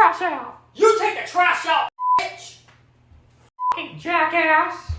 trash out. You take the trash out, bitch! Fucking jackass.